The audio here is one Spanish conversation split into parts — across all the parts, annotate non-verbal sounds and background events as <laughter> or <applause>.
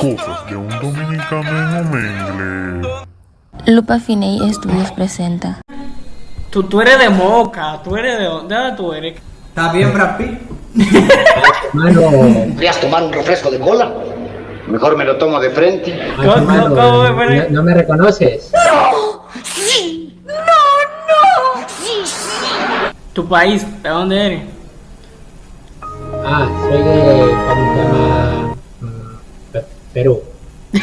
Cosas de un dominicano en inglés. Lupa Finey Estudios presenta. Tú, tú eres de Moca, tú eres de dónde ¿De dónde tú eres. ¿Está bien? Mano, ¿Querías tomar un refresco de cola? Mejor me lo tomo de frente. macho, ¿Cómo- mano, cómo me no, pone? no me reconoces. Tu país, ¿de dónde eres? Ah, soy de. ¿Cómo Perú. <laughs>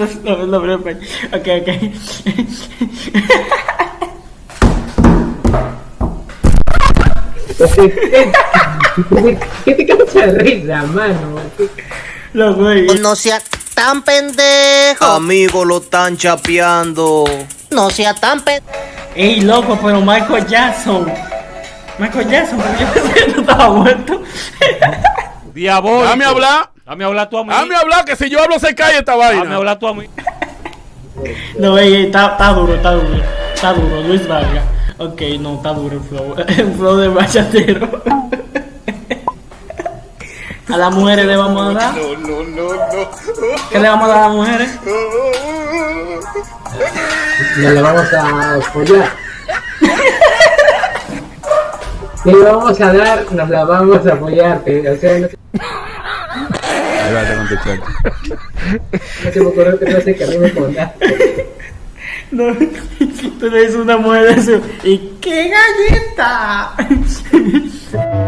No, no, no, no, no, ok, ok. ¿Qué, te causa de risa, mano? No, güey. No sea tan pendejo. Amigo, lo están chapeando. No sea tan pendejo. Ey, loco, pero Michael Jackson. Michael Jackson, pero yo pensé que no estaba muerto. Diabólico. Dame hablar. Dame hablar tú a mí. Dame hablar, que si yo hablo se cae esta Dame vaina. hablar tú a mí. No, ey, ey, está, está duro, está duro. Está duro, Luis Vargas. Ok, no, está duro el flow. <laughs> El flow de bachatero. A las mujeres le vamos a dar. No, no, no, no. ¿Qué le vamos a dar a las mujeres? Nos la vamos a follar. ¿Qué le vamos a dar? Nos la vamos a follar. O sea, no, se- Ahí va, te contesté. <laughs> no se me ocurrió que no sé qué rime con nada. No, <laughs> tú le dices una mujer eso. ¿Y qué galleta? <laughs>